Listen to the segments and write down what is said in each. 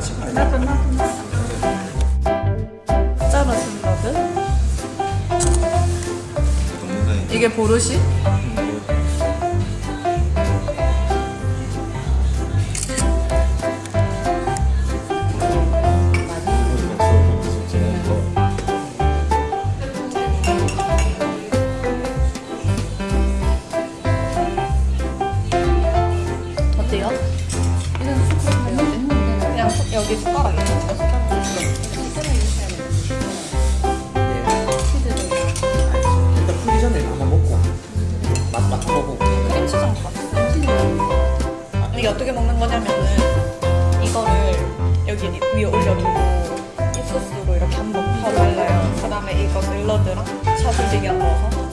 끝났지 나 끝나 끝났어 짜라 샐러드 이게 보르시? 크림치장 이게 어떻게 먹는 거냐면은 이거를 여기 위에 올려두고 이 소스로 이렇게 한번 바로 발라요. 그 다음에 이거 샐러드랑 샤슬리기랑 넣어서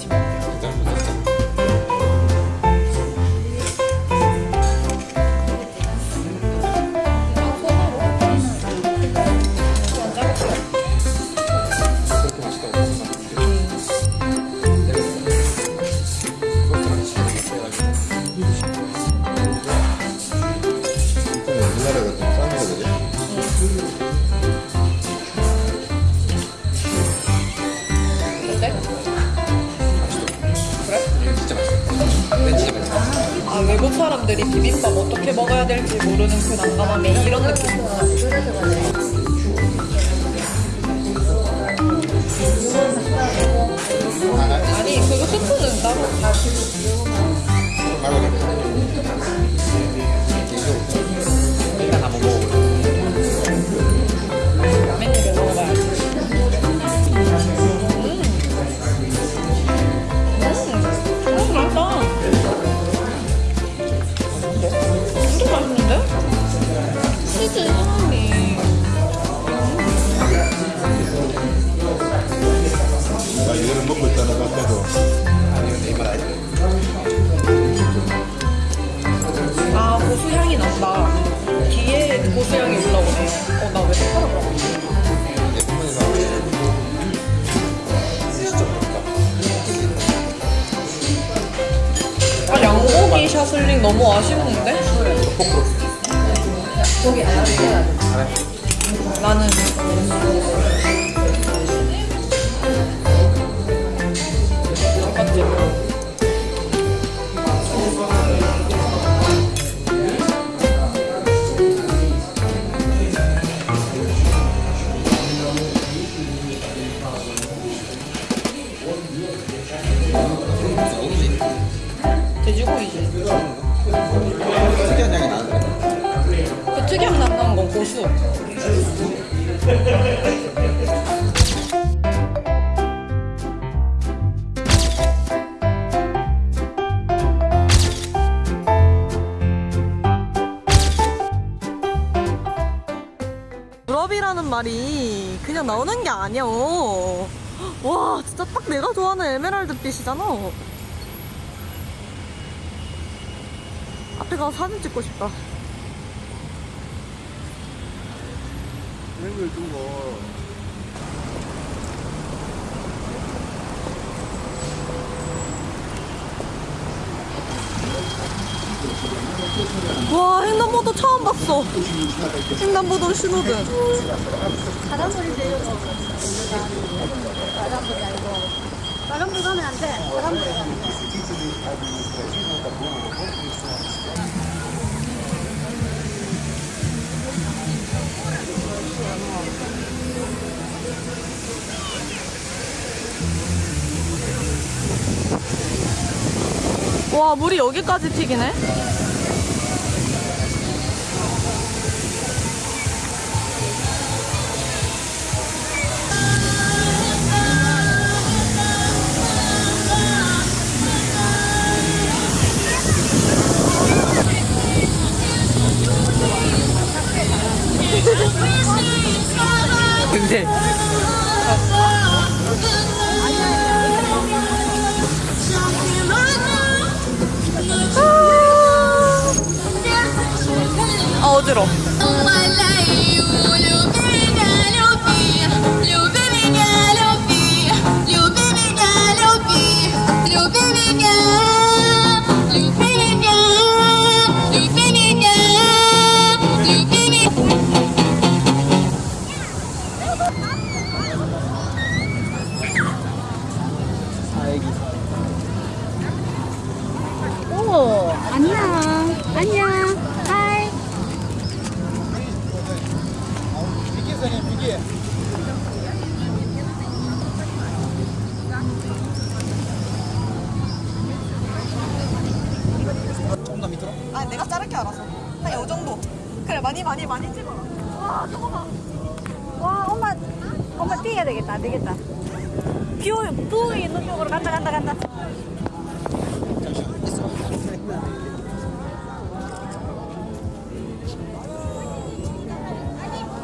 사람들이 비빔밥 어떻게 먹어야 될지 모르는 그 난감함에 이런 느낌. 아니 그거 스프는 따로. 샤슬링 너무 아쉬운데? 나는 고수. 유럽이라는 말이 그냥 나오는 게 아니야. 와, 진짜 딱 내가 좋아하는 에메랄드 빛이잖아. 앞에 가서 사진 찍고 싶다. 걸 두고 와 횡단보도 처음 봤어 횡단보도 신호등 바람불인데 이거 바람불이 아니고 바람불 가면 안 돼. 바람불 가면 돼. 와 물이 여기까지 튀기네 조금 더 밑으로? 아 내가 자를게 알아서 한 요 정도. 그래 많이 많이 많이 찍어라. 와 저거 봐. 와 엄마 엄마 뛰어야 되겠다 안 되겠다. view, view 있는 쪽으로 간다 간다 간다. 잠시만 있어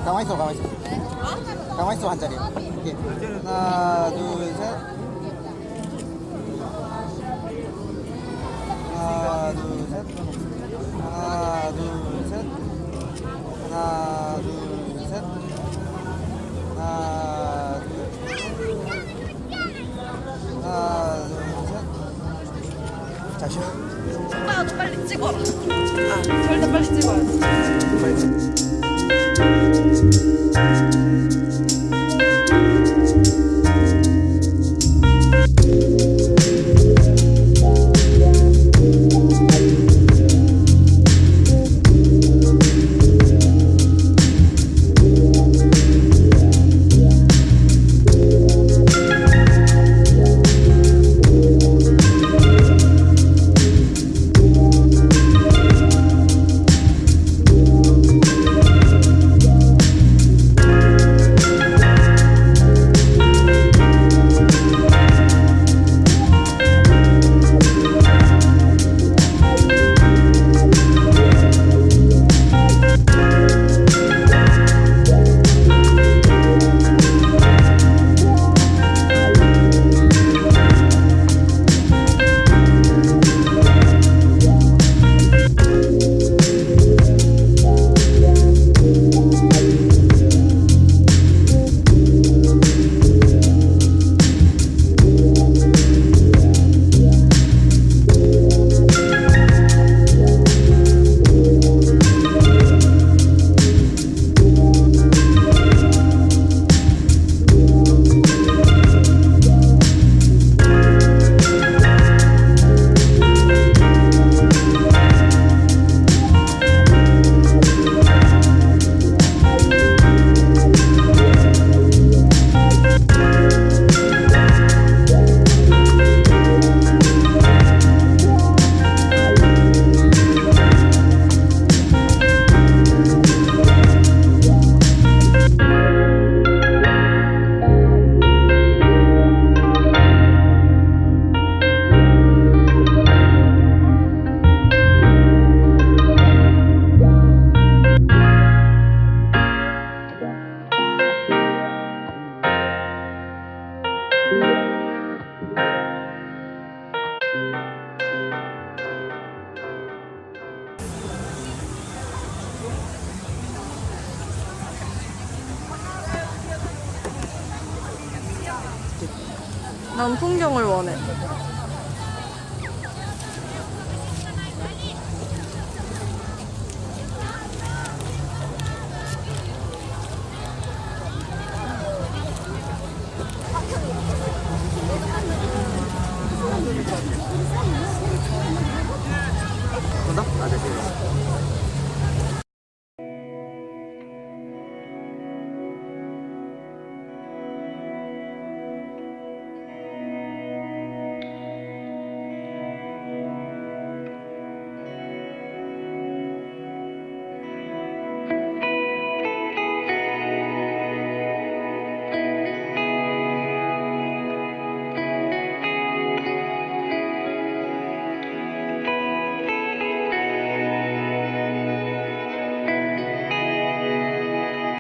가만히 있어 가만히 있어 가만히 있어 한 자리 오케이. 하나 둘셋. 하나 둘셋. 하나 둘셋. 하나 둘셋. 하나 둘 하나 둘셋. 오빠가 좀 빨리 찍어라 아 절대 빨리 찍어야 난 풍경을 원해.